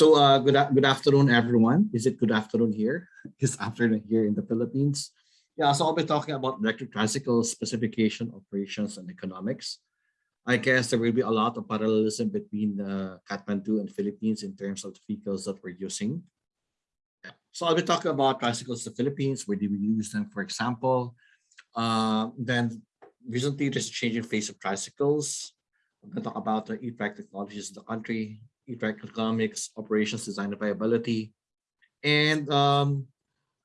So uh, good, good afternoon, everyone. Is it good afternoon here? It's afternoon here in the Philippines. Yeah, so I'll be talking about electric tricycle specification, operations, and economics. I guess there will be a lot of parallelism between uh, Kathmandu and Philippines in terms of the vehicles that we're using. Yeah. So I'll be talking about tricycles in the Philippines, where do we use them, for example. Uh, then recently there's a changing face of tricycles. I'm going to talk about the e-trike technologies in the country, e-trike economics, operations, design and viability. And um,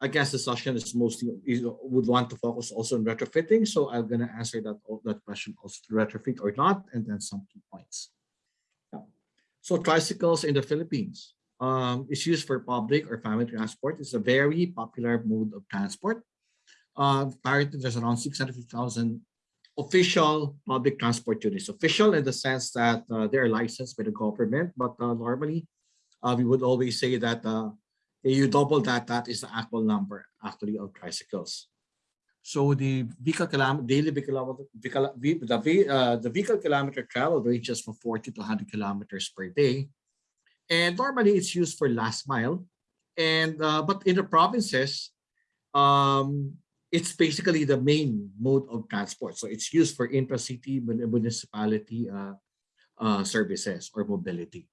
I guess the session is mostly is, would want to focus also on retrofitting. So I'm going to answer that, that question also retrofit or not, and then some key points. Yeah. So tricycles in the Philippines um, is used for public or family transport. It's a very popular mode of transport. Uh, there's around 650,000 official public transport units. Official in the sense that uh, they're licensed by the government, but uh, normally uh, we would always say that uh, you double that, that is the actual number actually of tricycles. So the vehicle kilometer, daily vehicle, vehicle the, uh, the vehicle kilometer travel ranges from 40 to 100 kilometers per day. And normally it's used for last mile. And uh, but in the provinces, um, it's basically the main mode of transport. So it's used for intra-city municipality uh, uh, services or mobility.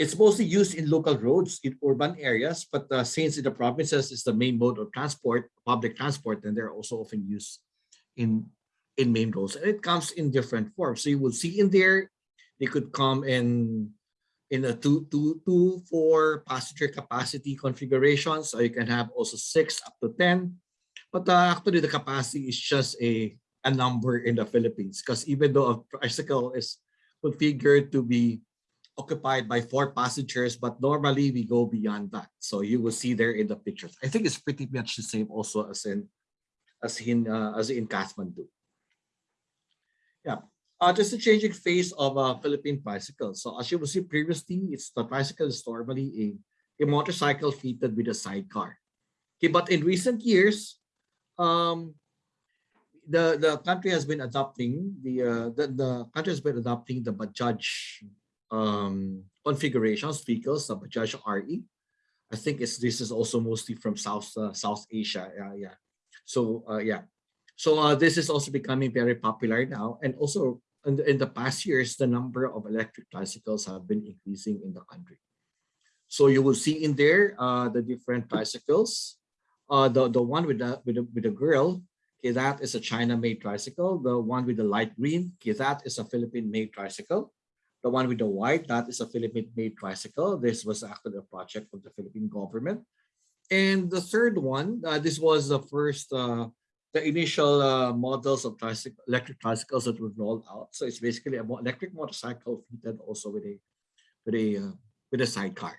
It's mostly used in local roads in urban areas, but uh, since in the provinces is the main mode of transport, public transport, then they're also often used in in main roads. And it comes in different forms. So you will see in there, they could come in in a two, two, two, four passenger capacity configuration. So you can have also six up to 10 but uh, actually, the capacity is just a, a number in the Philippines because even though a tricycle is configured to be occupied by four passengers, but normally we go beyond that. So you will see there in the pictures. I think it's pretty much the same also as in as in uh, as in Kathmandu. Yeah, uh, just a changing face of a uh, Philippine tricycle. So as you will see previously, it's the bicycle is normally a, a motorcycle fitted with a sidecar. Okay, but in recent years, um, the the country has been adopting the uh, the, the country has been adopting the Bajaj um, configurations vehicles, the Bajaj RE. I think it's this is also mostly from South uh, South Asia. Yeah, yeah. So uh, yeah, so uh, this is also becoming very popular now, and also in the, in the past years, the number of electric tricycles have been increasing in the country. So you will see in there uh, the different tricycles uh, the, the one with the, with the, with the girl, okay, that is a China-made tricycle. The one with the light green, okay, that is a Philippine-made tricycle. The one with the white, that is a Philippine-made tricycle. This was actually a project of the Philippine government. And the third one, uh, this was the first, uh, the initial uh, models of tricycle, electric tricycles that were rolled out. So it's basically an electric motorcycle fitted also with a, with a, uh, with a sidecar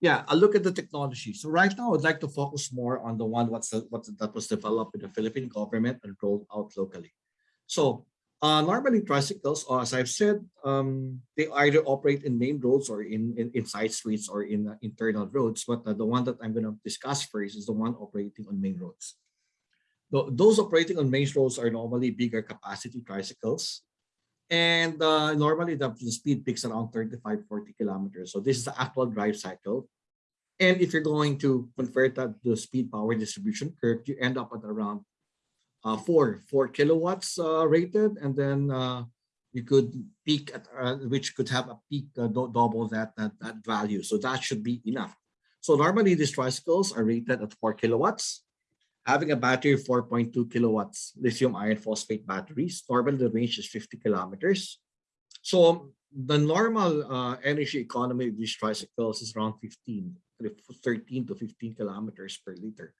yeah, I'll look at the technology. So right now, I'd like to focus more on the one what's the, that was developed in the Philippine government and rolled out locally. So uh, normally tricycles, uh, as I've said, um, they either operate in main roads or in, in, in side streets or in uh, internal roads. But uh, the one that I'm going to discuss first is the one operating on main roads. The, those operating on main roads are normally bigger capacity tricycles and uh, normally the, the, speed peaks around 35, 40 kilometers. So this is the actual drive cycle. And if you're going to convert that to the speed power distribution curve, you end up at around uh, four, four kilowatts uh, rated. And then uh, you could peak at, uh, which could have a peak uh, double that, that, that value. So that should be enough. So normally these tricycles are rated at four kilowatts having a battery of 4.2 kilowatts lithium iron phosphate batteries. Normally the range is 50 kilometers. So the normal uh, energy economy of these tricycles is around 15, 13 to 15 kilometers per liter.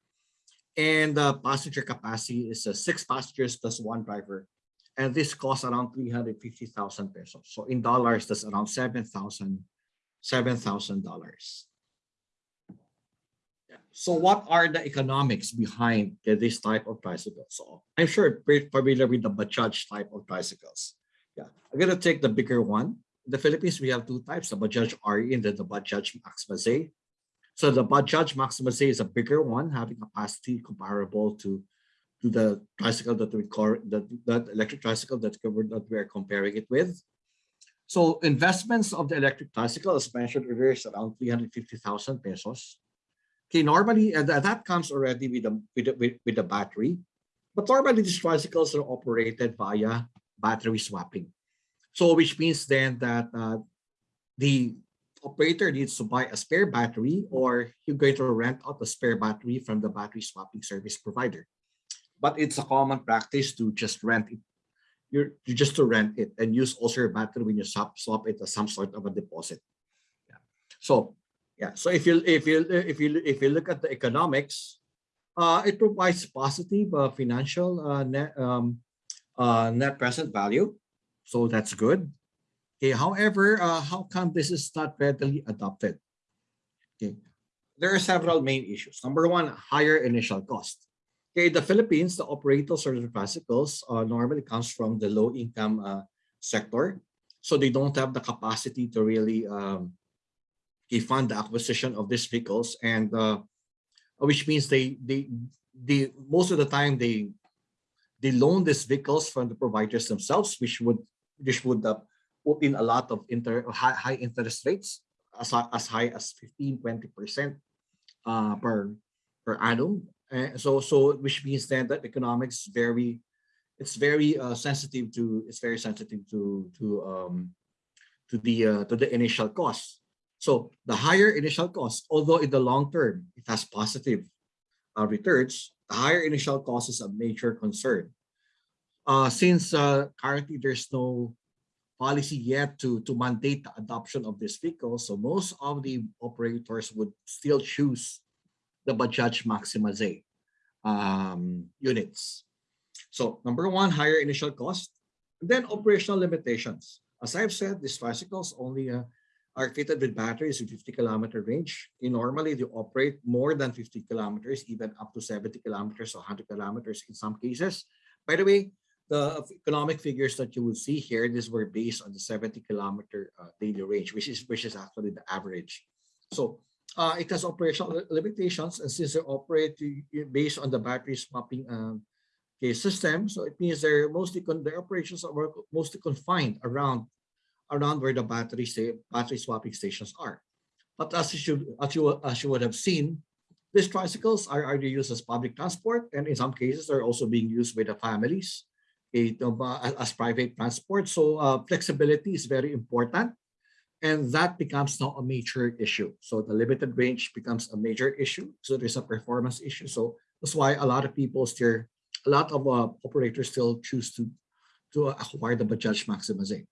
And the passenger capacity is uh, six passengers plus one driver. And this costs around 350,000 pesos. So in dollars, that's around $7,000. $7,000. So what are the economics behind this type of tricycle? So I'm sure you're familiar with the Bajaj type of tricycles. Yeah, I'm gonna take the bigger one. In the Philippines, we have two types, the Bajaj RE and the Bajaj Maxima So the Bajaj Maxima is a bigger one, having capacity comparable to to the tricycle that we call the, the electric tricycle that, that we are comparing it with. So investments of the electric tricycle, as mentioned earlier, is around 350,000 pesos. Okay, normally, that that comes already with the, with the, with, with the battery. But normally, these tricycles are operated via battery swapping. So which means then that uh, the operator needs to buy a spare battery or you're going to rent out a spare battery from the battery swapping service provider. But it's a common practice to just rent it. You're, you just to rent it and use also your battery when you swap, swap it as some sort of a deposit. Yeah. So yeah, so if you if you if you if you look at the economics, uh, it provides positive uh, financial uh, net um, uh, net present value, so that's good. Okay, however, uh, how come this is not readily adopted? Okay, there are several main issues. Number one, higher initial cost. Okay, the Philippines, the operators of the tricycles uh, normally comes from the low income sector. So they don't have the capacity to really um, fund the acquisition of these vehicles and uh, which means they, they, they, most of the time they, they loan these vehicles from the providers themselves, which would, which would uh, put in a lot of inter, high, high interest rates as, as high as 15, 20% uh, per, per annum. Uh, so so which means then that economics very it's very uh, sensitive to it's very sensitive to to um to the uh, to the initial cost so the higher initial cost although in the long term it has positive uh, returns the higher initial cost is a major concern uh since uh currently there's no policy yet to to mandate the adoption of this vehicle so most of the operators would still choose the Bajaj Maxima Z um, units. So number one, higher initial cost, then operational limitations. As I've said, these tricycles only uh, are fitted with batteries with 50 kilometer range. Normally they operate more than 50 kilometers, even up to 70 kilometers or 100 kilometers in some cases. By the way, the economic figures that you will see here, these were based on the 70 kilometer uh, daily range, which is which is actually the average. So uh, it has operational limitations and since they operate based on the battery swapping um, okay, system, so it means they're mostly their operations are mostly confined around around where the battery battery swapping stations are. But as you should as you as you would have seen, these tricycles are either used as public transport and in some cases they're also being used by the families as private transport. So uh, flexibility is very important and that becomes now a major issue. So the limited range becomes a major issue. So there's a performance issue. So that's why a lot of people still, a lot of uh, operators still choose to, to acquire the Bajaj Maxima Z.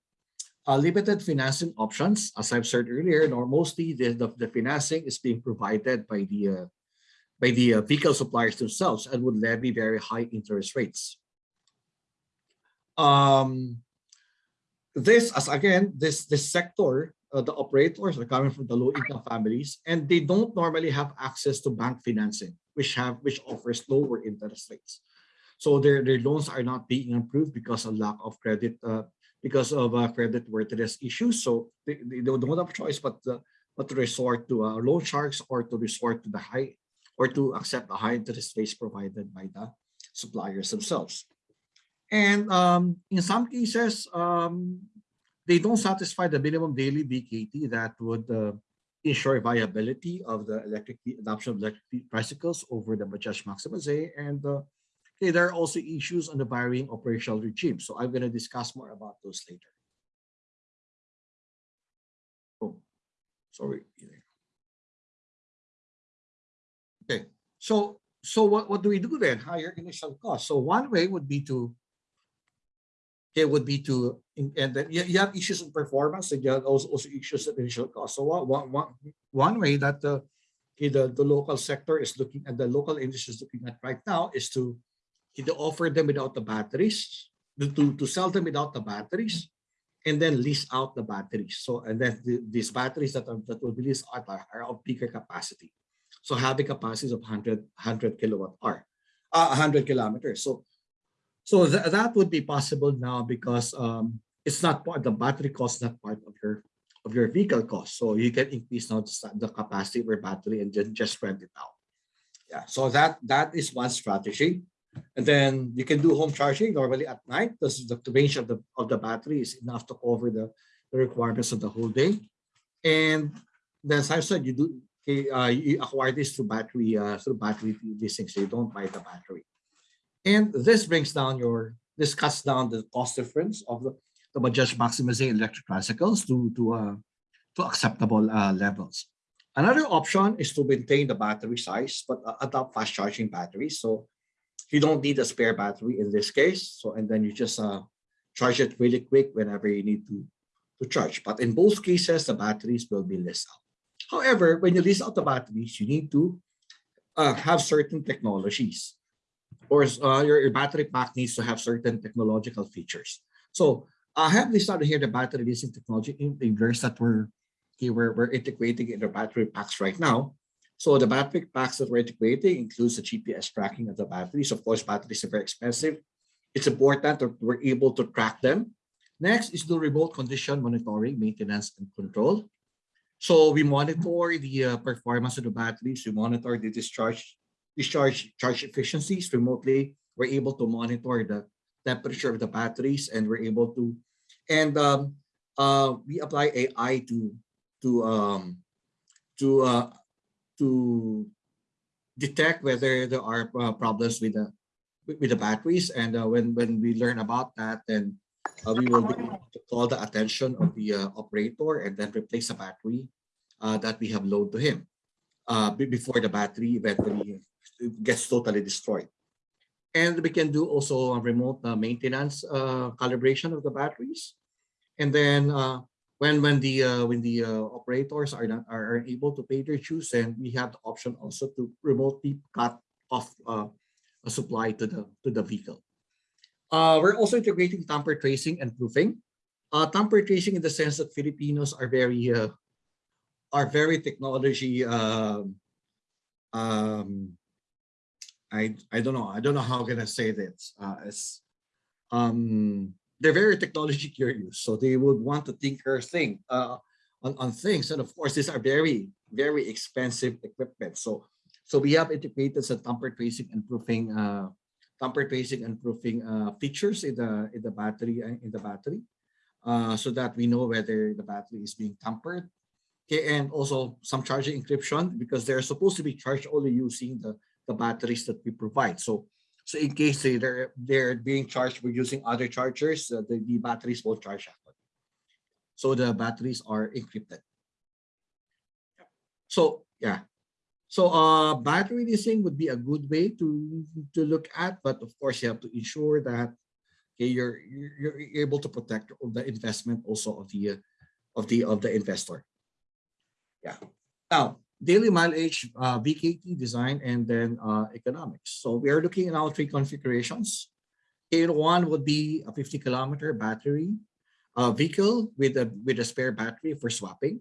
Uh, limited financing options, as I've said earlier, nor mostly the, the, the, financing is being provided by the uh, by the uh, vehicle suppliers themselves and would levy very high interest rates. Um, this, as again, this this sector uh, the operators are coming from the low income families and they don't normally have access to bank financing which have which offers lower interest rates so their, their loans are not being approved because of lack of credit uh, because of uh, credit worthiness issues so they, they don't have a choice but but to resort to uh, loan sharks or to resort to the high or to accept the high interest rates provided by the suppliers themselves and um, in some cases um, they don't satisfy the minimum daily VKT that would uh, ensure viability of the electric adoption of electric bicycles over the Bajaj Maxima Z. And uh, okay, there are also issues on the varying operational regime. So I'm going to discuss more about those later. Oh, sorry. Okay, so so what, what do we do then? Higher initial cost. So one way would be to okay, would be to, and then you have issues in performance and you have also, also issues in initial cost. So one, one, one way that the, okay, the, the local sector is looking at, the local industry is looking at right now is to either offer them without the batteries, to, to sell them without the batteries, and then lease out the batteries. So, and then the, these batteries that, are, that will be leased out are, are of bigger capacity. So having capacities of 100, 100 kilowatt hour, uh, 100 kilometers. So so th that would be possible now because um, it's not part the battery cost not part of your of your vehicle cost. So you can increase now the capacity of your battery and then just rent it out. Yeah, so that that is one strategy. And then you can do home charging normally at night because the, range of the of the battery is enough to cover the the requirements of the whole day. And then as I said, you do uh, you acquire this through battery uh, through battery leasing, so you don't buy the battery. And this brings down your this cuts down the cost difference of the, the Bajaj Maximizing electric tricycles to to uh, to acceptable uh, levels. Another option is to maintain the battery size, but uh, adopt fast charging batteries. So you don't need a spare battery in this case. So and then you just uh, charge it really quick whenever you need to to charge. But in both cases, the batteries will be list out. However, when you list out the batteries, you need to uh, have certain technologies or uh, your, your battery pack needs to have certain technological features. So I have listed here the battery leasing technology enablers that we're, okay, we're, we're integrating in the battery packs right now. So the battery packs that we're integrating includes the GPS tracking of the batteries. Of course, batteries are very expensive. It's important that we're able to track them. Next is the remote condition monitoring, maintenance, and control. So we monitor the uh, performance of the batteries. We monitor the discharge discharge charge efficiencies remotely. We're able to monitor the temperature of the batteries and we're able to, and um, uh, we apply AI to, to, um, to, uh, to detect whether there are uh, problems with the, with the batteries. And uh, when, when we learn about that, then uh, we will be able to call the attention of the uh, operator and then replace a battery uh, that we have loaned to him uh, before the battery eventually gets totally destroyed. And we can do also remote maintenance calibration of the batteries. And then when when the uh, when the uh, operators are not are able to pay their dues, and we have the option also to remotely cut off uh, a supply to the to the vehicle. we're also integrating tamper tracing and proofing. tamper tracing in the sense that Filipinos are very are very technology um, um, I I don't know. I don't know how i can I say this. Uh, as um, they're very technology curious, so they would want to tinker thing uh, on on things, and of course, these are very very expensive equipment. So so we have integrated some tamper tracing and proofing uh, tamper tracing and proofing uh, features in the in the battery uh, in the battery, uh, so that we know whether the battery is being tampered. Okay, and also some charging encryption because they're supposed to be charged only using the the batteries that we provide. So, so in case they, they're, they're being charged with using other chargers, uh, the, the batteries won't charge that So the batteries are encrypted. So yeah, so uh, battery leasing would be a good way to to look at, but of course you have to ensure that okay, you're you're able to protect the investment also of the of the of the investor. Yeah. Now daily mileage, uh, VKT design, and then uh, economics. So we are looking at all three configurations. K1 would be a 50 kilometer battery uh, vehicle with a with a spare battery for swapping.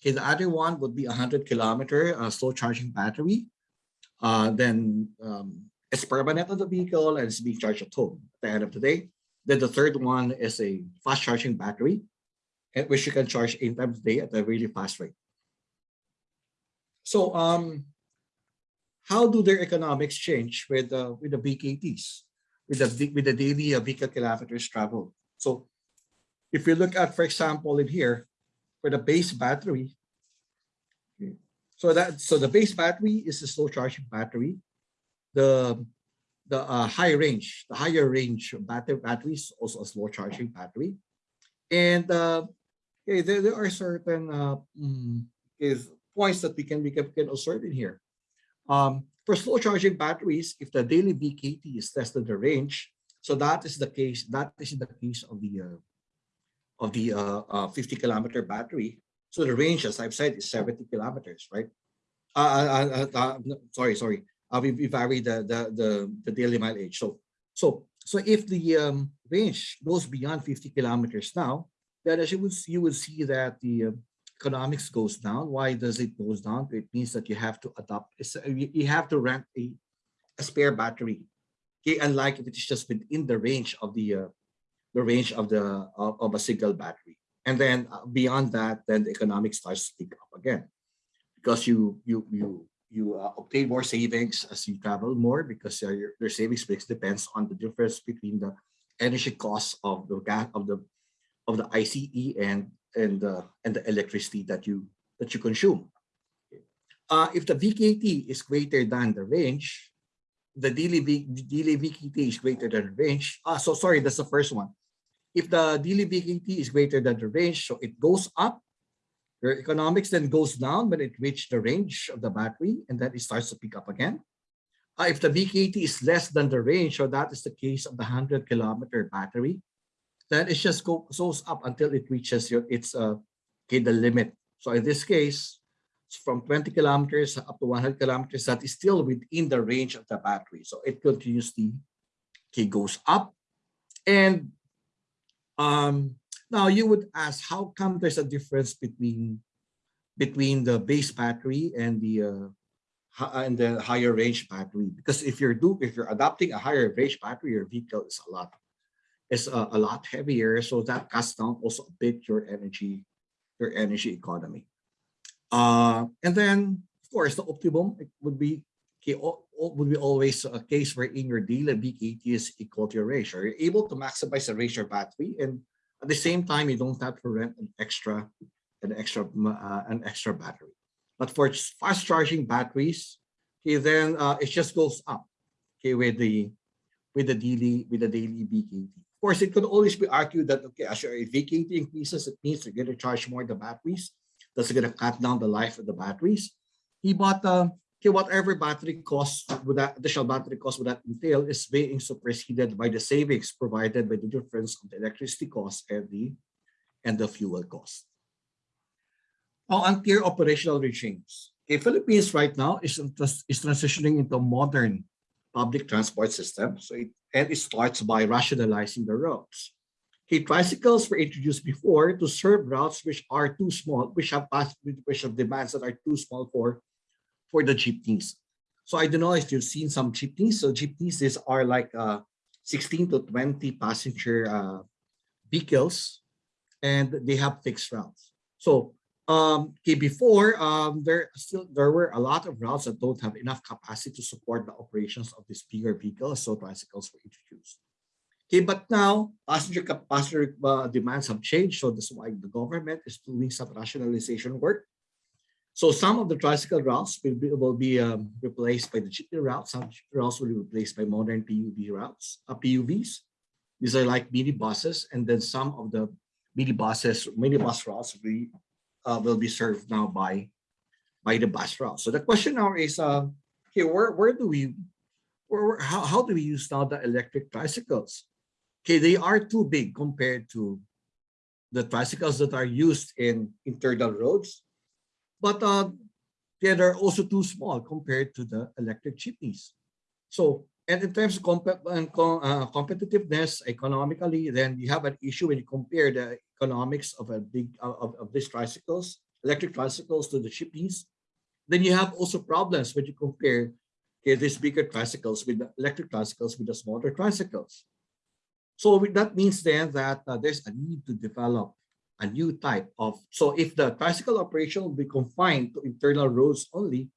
Okay, the other one would be a 100 kilometer uh, slow charging battery. Uh, then um, it's permanent on the vehicle and it's being charged at home at the end of the day. Then the third one is a fast charging battery, which you can charge eight times a day at a really fast rate. So um, how do their economics change with uh, with the VKTs, with the with the daily uh, vehicle kilometers traveled? So if you look at, for example, in here, for the base battery, so that so the base battery is a slow charging battery. The the uh, high range, the higher range battery batteries also a slow charging battery, and uh, okay, there, there are certain uh, mm, is points that we can, we can, observe in here. Um, for slow charging batteries, if the daily VKT is less than the range, so that is the case, that is the case of the uh, of the uh, uh, 50 kilometer battery. So the range, as I've said, is 70 kilometers, right? Uh, uh, uh, uh sorry, sorry. Uh, we, we vary the, the, the, the daily mileage. So, so, so if the um, range goes beyond 50 kilometers now, then as you would, you would see that the uh, economics goes down. Why does it goes down? It means that you have to adopt, you have to rent a, a spare battery. Okay, unlike if it is just within the range of the uh, the range of the of, of, a single battery. And then uh, beyond that, then the economics starts to pick up again, because you you you you uh, obtain more savings as you travel more because uh, your, your savings mix depends on the difference between the energy costs of the gas of the of the ICE and and the and the electricity that you that you consume. Uh, if the VKT is greater than the range, the daily, v, VKT is greater than the range. Ah, so sorry, that's the first one. If the daily VKT is greater than the range, so it goes up, your economics then goes down when it reaches the range of the battery, and then it starts to pick up again. Uh, if the VKT is less than the range, so that is the case of the 100 kilometer battery, then it just go, goes up until it reaches your its uh, okay, the limit. So in this case, from 20 kilometers up to 100 kilometers, that is still within the range of the battery. So it continuously okay, goes up. And um, now you would ask, how come there's a difference between between the base battery and the uh, and the higher range battery? Because if you're do if you're adopting a higher range battery, your vehicle is a lot is a, a lot heavier, so that cuts down also a bit your energy your energy economy. Uh, and then, of course, the optimum would be okay, would be always a case where in your daily VKT is equal to your ratio. You're able to maximize the ratio battery, and at the same time, you don't have to rent an extra, an extra, uh, an extra battery. But for fast charging batteries, okay, then uh, it just goes up, okay, with the with the daily with the daily VKT. Of course, it could always be argued that okay, as your VKT increases, it means you're going to charge more the batteries that's going to cut down the life of the batteries. He bought uh, okay, whatever battery cost would that additional battery cost would that entail is being superseded by the savings provided by the difference of the electricity cost and the and the fuel cost. Now, unclear operational regimes. Okay, Philippines right now is, is transitioning into modern public transport system. So it, and it starts by rationalizing the roads. Okay, tricycles were introduced before to serve routes which are too small, which have which have demands that are too small for, for the jeepneys. So I don't know if you've seen some jeepneys. So jeepneys, these are like uh, 16 to 20 passenger uh, vehicles, and they have fixed routes. So um, okay, before um, there still there were a lot of routes that don't have enough capacity to support the operations of these bigger vehicles, so tricycles were introduced. Okay, but now passenger passenger uh, demands have changed, so that's why the government is doing some rationalization work. So some of the tricycle routes will be, will be um, replaced by the jeepney routes. Some routes will be replaced by modern PUV routes, uh, PUVs. These are like mini buses, and then some of the mini buses, mini bus routes will be, uh, will be served now by by the bus route. So the question now is, uh, okay, where where do we, where, how how do we use now the electric tricycles? Okay, they are too big compared to the tricycles that are used in internal roads, but uh, they're also too small compared to the electric jeepneys. So, and in terms of comp uh, competitiveness economically, then you have an issue when you compare the economics of a big of, of these tricycles, electric tricycles to the jeepneys. Then you have also problems when you compare okay, these bigger tricycles with the electric tricycles with the smaller tricycles. So that means then that uh, there's a need to develop a new type of, so if the tricycle operation will be confined to internal roads only,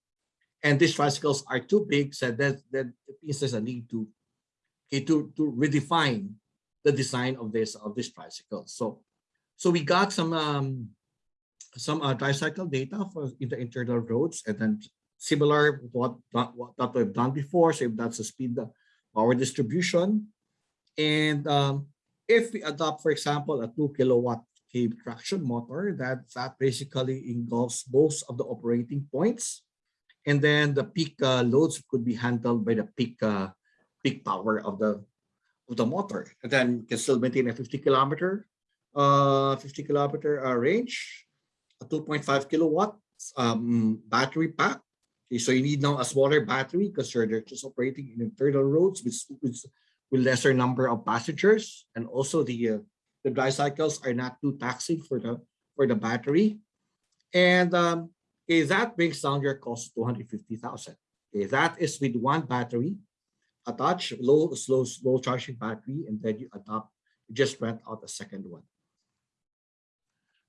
and these tricycles are too big, so that, that means there's a need to, okay, to, to redefine the design of this of this tricycle. So, so we got some um, some uh, tricycle data for in the internal roads, and then similar what, what that we've done before. So if that's the speed, power distribution, and um, if we adopt, for example, a two kilowatt cave traction motor, that, that basically involves both of the operating points. And then the peak uh, loads could be handled by the peak uh, peak power of the of the motor. And then you can still maintain a 50 kilometer uh 50 kilometer uh, range, a 2.5 kilowatt um, battery pack. Okay, so you need now a smaller battery because you're just operating in internal roads with, with with lesser number of passengers. And also the uh, the drive cycles are not too taxing for the for the battery. And um okay, that brings down your cost to 250,000 okay, that is with one battery attach low slow slow charging battery and then you adopt you just rent out a second one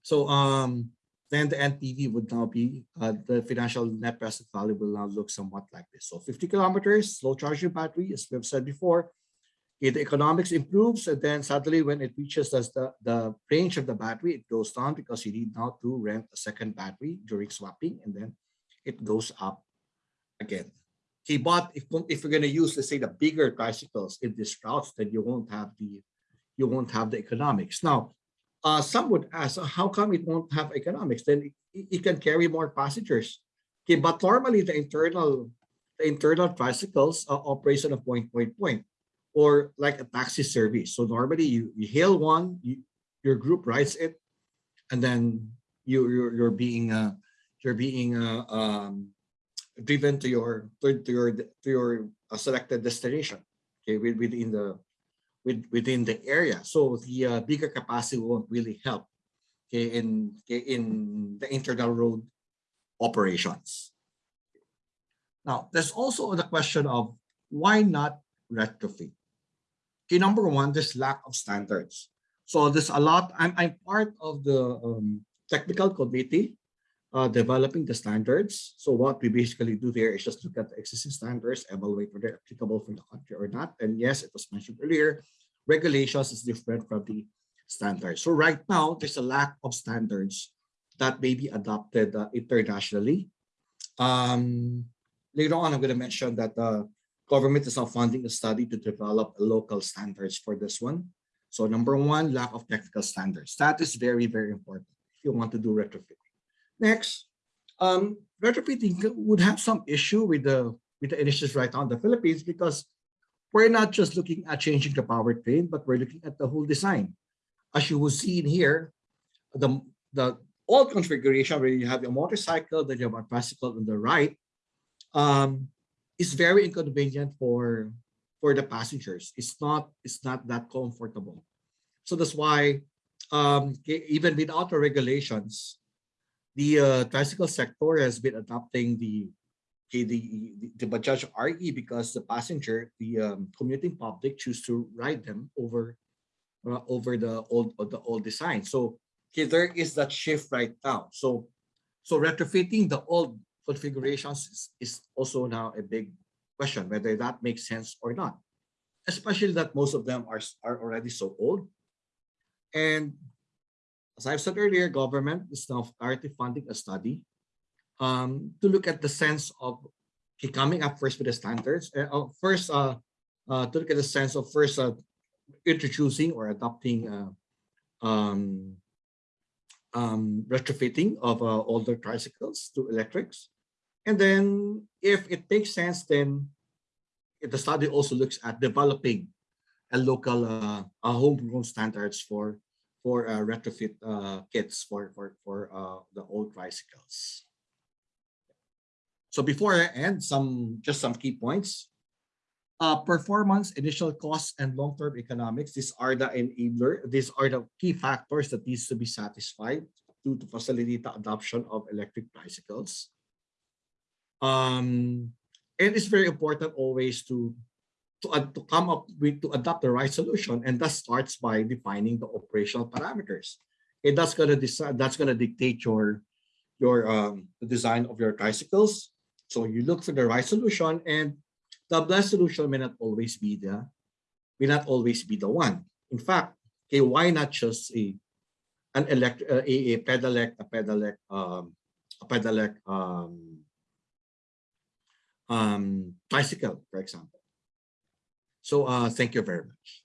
so um then the NPV would now be uh, the financial net present value will now look somewhat like this. So 50 kilometers, slow charging battery, as we've said before, Okay, the economics improves, and then suddenly when it reaches the, the, range of the battery, it goes down because you need now to rent a second battery during swapping, and then it goes up again. Okay, but if, if you're going to use, let's say, the bigger tricycles in these routes, then you won't have the you won't have the economics. Now, uh, some would ask, how come it won't have economics? Then it, it can carry more passengers. Okay, but normally the internal the internal tricycles uh, operates on a point, point, point, or like a taxi service. So normally you, you hail one, you, your group rides it, and then you you're, you're being uh, you're being uh, um, driven to your to, to your to your uh, selected destination. Okay, within the with, within the area. So the uh, bigger capacity won't really help okay, in, in the internal road operations. Now, there's also the question of why not retrofit? Okay, number one, there's lack of standards. So there's a lot, I'm, I'm part of the um, technical committee uh, developing the standards. So what we basically do there is just look at the existing standards, evaluate whether they're applicable for the country or not. And yes, it was mentioned earlier, regulations is different from the standards. So right now, there's a lack of standards that may be adopted uh, internationally. Um, later on, I'm going to mention that the government is now funding a study to develop local standards for this one. So number one, lack of technical standards. That is very, very important if you want to do retrofitting. Next, um, retrofitting would have some issue with the with the initiatives right now in the Philippines because we're not just looking at changing the powertrain, but we're looking at the whole design. As you will see in here, the, the old configuration where you have your motorcycle, then you have a bicycle on the right, um, is very inconvenient for, for the passengers. It's not, it's not that comfortable. So that's why um, even without the regulations, the uh, tricycle sector has been adopting the the, the, the Bajaj RE because the passenger, the um, commuting public choose to ride them over uh, over the old the old design. So okay, there is that shift right now. So so retrofitting the old configurations is, is also now a big question whether that makes sense or not, especially that most of them are are already so old. And as I've said earlier, government is now currently funding a study um, to look at the sense of okay, coming up first with the standards. Uh, first, uh, uh, to look at the sense of first uh, introducing or adopting uh, um, um, retrofitting of uh, older tricycles to electrics. And then if it makes sense, then the study also looks at developing a local uh, a homegrown standards for for uh, retrofit uh, kits for for for uh, the old tricycles. So before I end, some just some key points. Uh, performance, initial costs, and long-term economics. These are the enabler. These are the key factors that needs to be satisfied to, to facilitate the adoption of electric bicycles. Um, and it's very important always to to, to come up with to adopt the right solution, and that starts by defining the operational parameters. And that's gonna decide. That's gonna dictate your your um, design of your tricycles, so you look for the right solution and the best solution may not always be the may not always be the one. In fact, okay, why not just a an elect uh, a, a pedelec, a pedelec, um, a pedelec um, um, tricycle, for example. So uh, thank you very much.